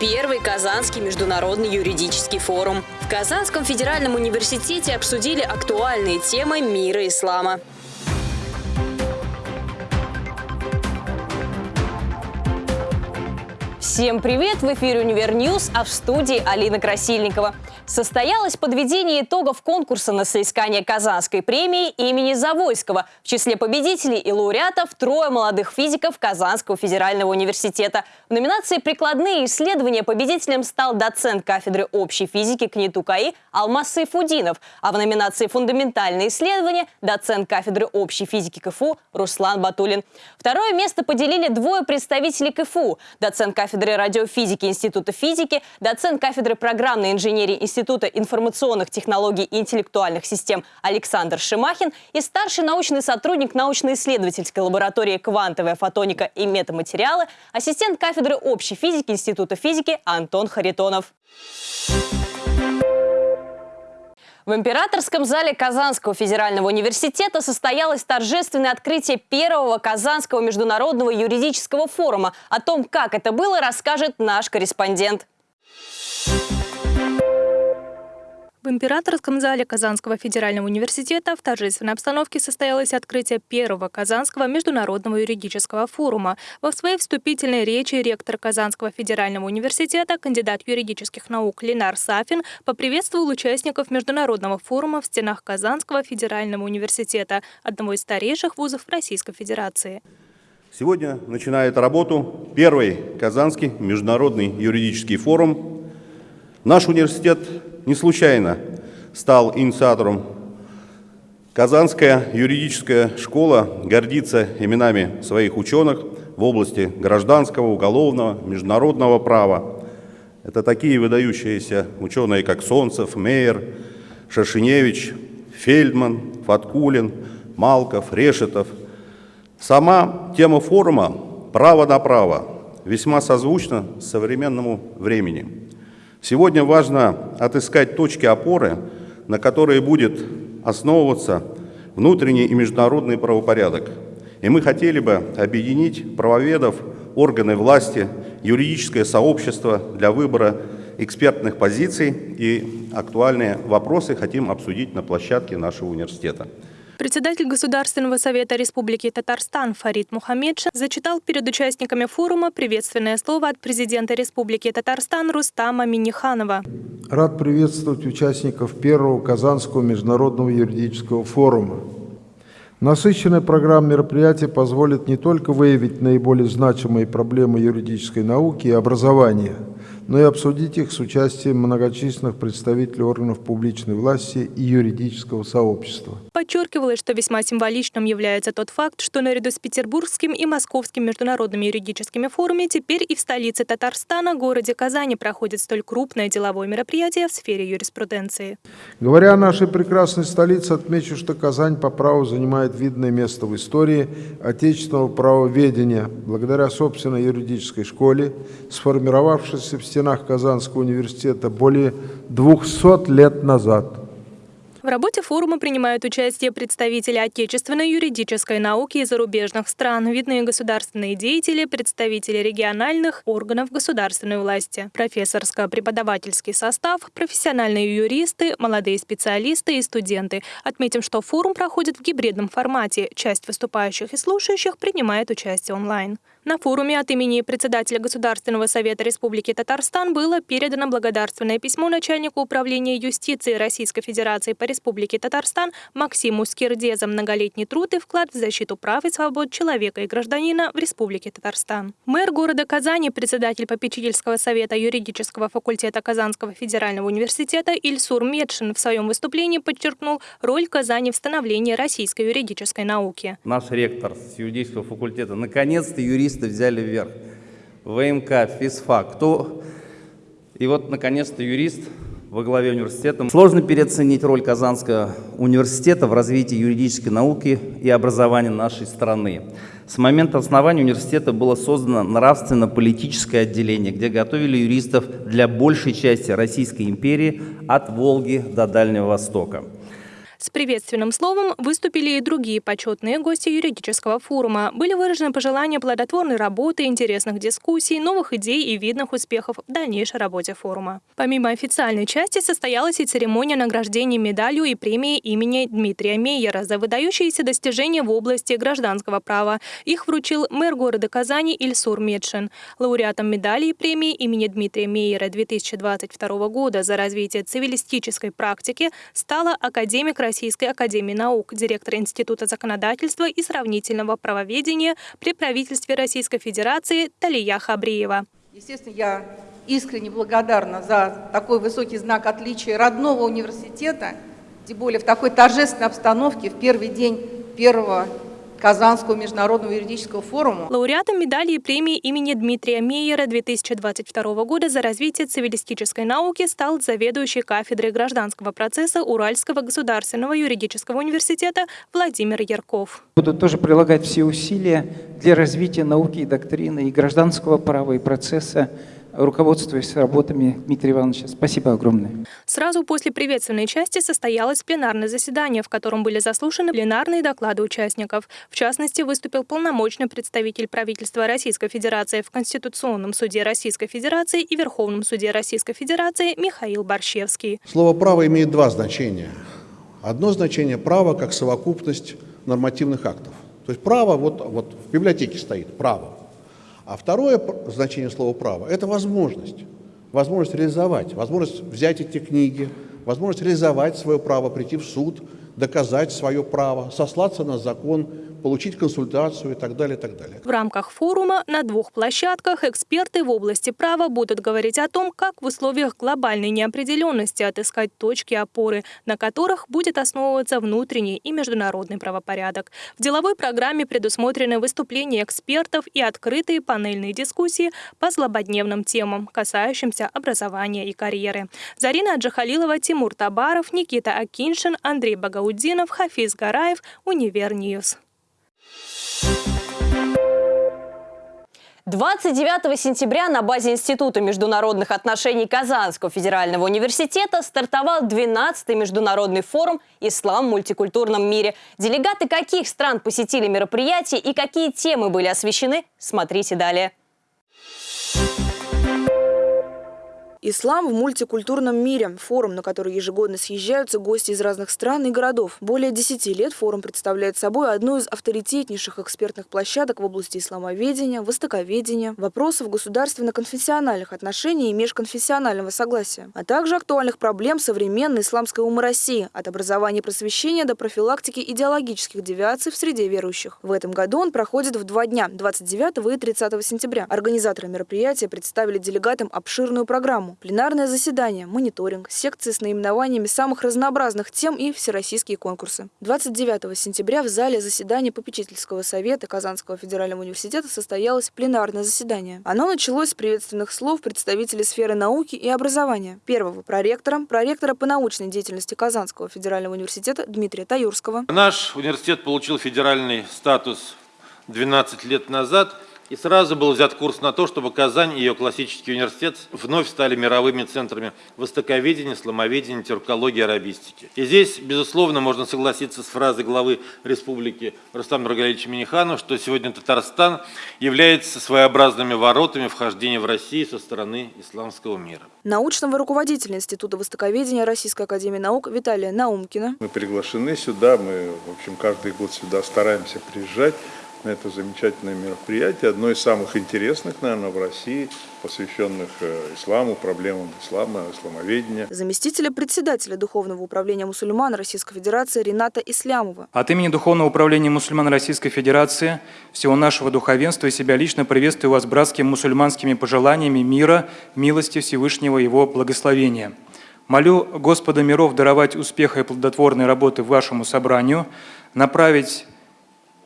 первый Казанский международный юридический форум. В Казанском федеральном университете обсудили актуальные темы мира ислама. Всем привет! В эфире «Univer News», а в студии Алина Красильникова. Состоялось подведение итогов конкурса на соискание Казанской премии имени Завойского. В числе победителей и лауреатов трое молодых физиков Казанского федерального университета. В номинации «Прикладные исследования» победителем стал доцент кафедры общей физики КНИТУ КАИ Алмаз Сайфудинов, а в номинации «Фундаментальные исследования» доцент кафедры общей физики КФУ Руслан Батулин. Второе место поделили двое представителей КФУ – доцент кафедры радиофизики Института физики, доцент кафедры программной инженерии Института информационных технологий и интеллектуальных систем Александр Шимахин и старший научный сотрудник научно-исследовательской лаборатории «Квантовая фотоника и метаматериалы», ассистент кафедры общей физики Института физики Антон Харитонов. В императорском зале Казанского федерального университета состоялось торжественное открытие первого Казанского международного юридического форума. О том, как это было, расскажет наш корреспондент. В Императорском зале Казанского федерального университета в торжественной обстановке состоялось открытие первого Казанского международного юридического форума. Во своей вступительной речи ректор Казанского федерального университета, кандидат юридических наук Ленар Сафин поприветствовал участников международного форума в стенах Казанского федерального университета, одного из старейших вузов Российской Федерации. Сегодня начинает работу первый Казанский международный юридический форум. Наш университет не случайно стал инициатором. Казанская юридическая школа гордится именами своих ученых в области гражданского, уголовного, международного права. Это такие выдающиеся ученые, как Солнцев, Мейер, Шашиневич, Фельдман, Фаткулин, Малков, Решетов. Сама тема форума «Право на право» весьма созвучна современному времени. Сегодня важно отыскать точки опоры, на которые будет основываться внутренний и международный правопорядок. И мы хотели бы объединить правоведов, органы власти, юридическое сообщество для выбора экспертных позиций и актуальные вопросы хотим обсудить на площадке нашего университета. Председатель Государственного совета Республики Татарстан Фарид Мухаммедшин зачитал перед участниками форума приветственное слово от президента Республики Татарстан Рустама Миниханова. Рад приветствовать участников первого Казанского международного юридического форума. Насыщенная программа мероприятий позволит не только выявить наиболее значимые проблемы юридической науки и образования – но и обсудить их с участием многочисленных представителей органов публичной власти и юридического сообщества. Подчеркивалось, что весьма символичным является тот факт, что наряду с Петербургским и Московским международными юридическими форумами теперь и в столице Татарстана, городе Казани, проходит столь крупное деловое мероприятие в сфере юриспруденции. Говоря о нашей прекрасной столице, отмечу, что Казань по праву занимает видное место в истории отечественного правоведения, благодаря собственной юридической школе, сформировавшейся в стенах Казанского университета более 200 лет назад. В работе форума принимают участие представители отечественной юридической науки и зарубежных стран, видные государственные деятели, представители региональных органов государственной власти, профессорско-преподавательский состав, профессиональные юристы, молодые специалисты и студенты. Отметим, что форум проходит в гибридном формате. Часть выступающих и слушающих принимает участие онлайн. На форуме от имени председателя Государственного совета Республики Татарстан было передано благодарственное письмо начальнику управления юстиции Российской Федерации по Республике Татарстан Максиму Скирде за многолетний труд и вклад в защиту прав и свобод человека и гражданина в Республике Татарстан. Мэр города Казани, председатель попечительского совета юридического факультета Казанского федерального университета Ильсур Медшин в своем выступлении подчеркнул роль Казани в становлении российской юридической науки. Наш ректор с юридического факультета наконец-то юрист юристы взяли вверх. ВМК, физфак, кто... И вот, наконец-то, юрист во главе университета. Сложно переоценить роль Казанского университета в развитии юридической науки и образования нашей страны. С момента основания университета было создано нравственно-политическое отделение, где готовили юристов для большей части Российской империи от Волги до Дальнего Востока. С приветственным словом выступили и другие почетные гости юридического форума. Были выражены пожелания плодотворной работы, интересных дискуссий, новых идей и видных успехов в дальнейшей работе форума. Помимо официальной части состоялась и церемония награждения медалью и премией имени Дмитрия Мейера за выдающиеся достижения в области гражданского права. Их вручил мэр города Казани Ильсур Медшин. Лауреатом медали и премии имени Дмитрия Мейера 2022 года за развитие цивилистической практики стала академик Российской академии наук, директор Института законодательства и сравнительного правоведения при правительстве Российской Федерации Талия Хабриева. Естественно, я искренне благодарна за такой высокий знак отличия родного университета, тем более в такой торжественной обстановке в первый день первого Казанского международного юридического форума. Лауреатом медали и премии имени Дмитрия Мейера 2022 года за развитие цивилистической науки стал заведующий кафедрой гражданского процесса Уральского государственного юридического университета Владимир Ярков. Буду тоже прилагать все усилия для развития науки и доктрины, и гражданского права, и процесса руководствуясь работами Дмитрия Ивановича. Спасибо огромное. Сразу после приветственной части состоялось пленарное заседание, в котором были заслушаны пленарные доклады участников. В частности, выступил полномочный представитель правительства Российской Федерации в Конституционном суде Российской Федерации и Верховном суде Российской Федерации Михаил Борщевский. Слово «право» имеет два значения. Одно значение – право как совокупность нормативных актов. То есть право, вот, вот в библиотеке стоит право. А второе значение слова «право» – это возможность. Возможность реализовать, возможность взять эти книги, возможность реализовать свое право, прийти в суд, доказать свое право, сослаться на закон, получить консультацию и так далее, и так далее. В рамках форума на двух площадках эксперты в области права будут говорить о том, как в условиях глобальной неопределенности отыскать точки опоры, на которых будет основываться внутренний и международный правопорядок. В деловой программе предусмотрены выступления экспертов и открытые панельные дискуссии по злободневным темам, касающимся образования и карьеры. Зарина Аджахалилова, Тимур Табаров, Никита Акиншин, Андрей Багаудинов, Хафиз Гараев, Univer News. 29 сентября на базе Института международных отношений Казанского федерального университета стартовал 12-й международный форум «Ислам в мультикультурном мире». Делегаты каких стран посетили мероприятие и какие темы были освещены, смотрите далее. Ислам в мультикультурном мире. Форум, на который ежегодно съезжаются гости из разных стран и городов. Более 10 лет форум представляет собой одну из авторитетнейших экспертных площадок в области исламоведения, востоковедения, вопросов государственно-конфессиональных отношений и межконфессионального согласия, а также актуальных проблем современной исламской умы России, от образования и просвещения до профилактики идеологических девиаций в среде верующих. В этом году он проходит в два дня – 29 и 30 сентября. Организаторы мероприятия представили делегатам обширную программу программу, пленарное заседание, мониторинг, секции с наименованиями самых разнообразных тем и всероссийские конкурсы. 29 сентября в зале заседания попечительского совета Казанского федерального университета состоялось пленарное заседание. Оно началось с приветственных слов представителей сферы науки и образования. Первого проректора, проректора по научной деятельности Казанского федерального университета Дмитрия Таюрского. Наш университет получил федеральный статус 12 лет назад – и сразу был взят курс на то, чтобы Казань и ее классический университет вновь стали мировыми центрами востоковедения, сломоведения, тюркологии, арабистики. И здесь, безусловно, можно согласиться с фразой главы республики Рустама Нургалевича Миниханова, что сегодня Татарстан является своеобразными воротами вхождения в Россию со стороны исламского мира. Научного руководителя Института востоковедения Российской Академии Наук Виталия Наумкина. Мы приглашены сюда, мы, в общем, каждый год сюда стараемся приезжать на это замечательное мероприятие, одно из самых интересных, наверное, в России, посвященных э, исламу, проблемам ислама, исламоведения. Заместителя председателя Духовного управления мусульман Российской Федерации Рената Ислямова. От имени Духовного управления мусульман Российской Федерации, всего нашего духовенства и себя лично приветствую вас братскими мусульманскими пожеланиями мира, милости Всевышнего Его благословения. Молю Господа миров даровать успеха и плодотворной работы вашему собранию, направить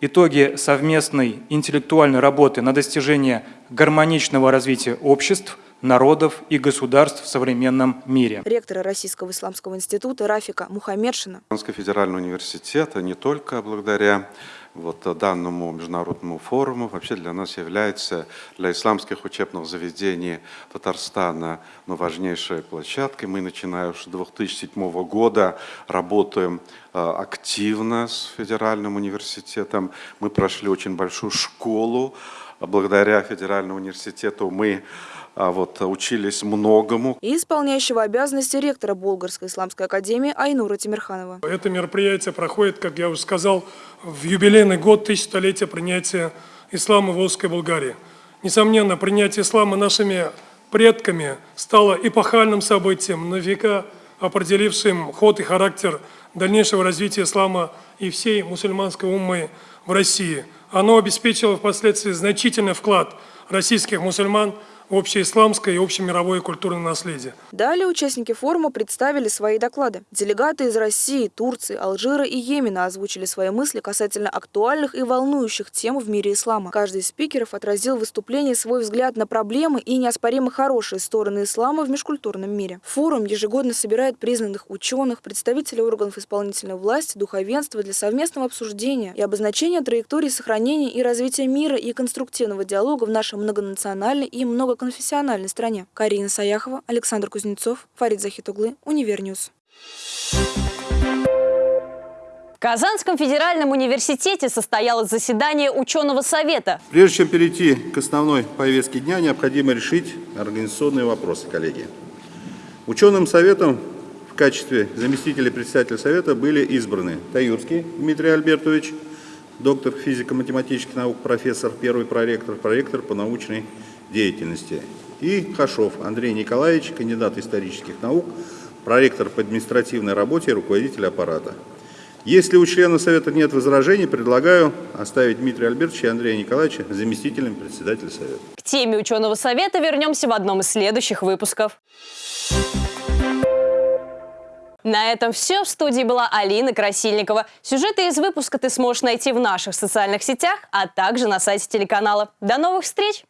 итоги совместной интеллектуальной работы на достижение гармоничного развития обществ, народов и государств в современном мире. Ректора Российского исламского института Рафика Мухаммедшина. Федеральный университет не только благодаря вот данному международному форуму вообще для нас является, для исламских учебных заведений Татарстана, ну, важнейшей площадкой. Мы, начиная с 2007 года, работаем э, активно с федеральным университетом. Мы прошли очень большую школу. Благодаря федеральному университету мы вот, учились многому. И исполняющего обязанности ректора Болгарской исламской академии Айнура Тимирханова. Это мероприятие проходит, как я уже сказал, в юбилейный год тысячелетия принятия ислама в Волжской Болгарии. Несомненно, принятие ислама нашими предками стало эпохальным событием, на века определившим ход и характер дальнейшего развития ислама и всей мусульманской уммы в России. Оно обеспечило впоследствии значительный вклад российских мусульман общеисламское и общемировое культурное наследие. Далее участники форума представили свои доклады. Делегаты из России, Турции, Алжира и Йемена озвучили свои мысли касательно актуальных и волнующих тем в мире ислама. Каждый из спикеров отразил в выступлении свой взгляд на проблемы и неоспоримо хорошие стороны ислама в межкультурном мире. Форум ежегодно собирает признанных ученых, представителей органов исполнительной власти, духовенства для совместного обсуждения и обозначения траектории сохранения и развития мира и конструктивного диалога в нашей многонациональной и много многоконфессиональной стране. Карина Саяхова, Александр Кузнецов, Фарид Захитуглы, Univer News. В Казанском федеральном университете состоялось заседание ученого совета. Прежде чем перейти к основной повестке дня, необходимо решить организационные вопросы, коллеги. Ученым советом в качестве заместителя председателя совета были избраны Таюрский Дмитрий Альбертович, доктор физико-математических наук, профессор, первый проректор, проректор по научной деятельности. И Хашов Андрей Николаевич, кандидат исторических наук, проректор по административной работе и руководитель аппарата. Если у члена Совета нет возражений, предлагаю оставить Дмитрия Альбертовича и Андрея Николаевича заместителем председателя Совета. К теме ученого совета вернемся в одном из следующих выпусков. На этом все. В студии была Алина Красильникова. Сюжеты из выпуска ты сможешь найти в наших социальных сетях, а также на сайте телеканала. До новых встреч!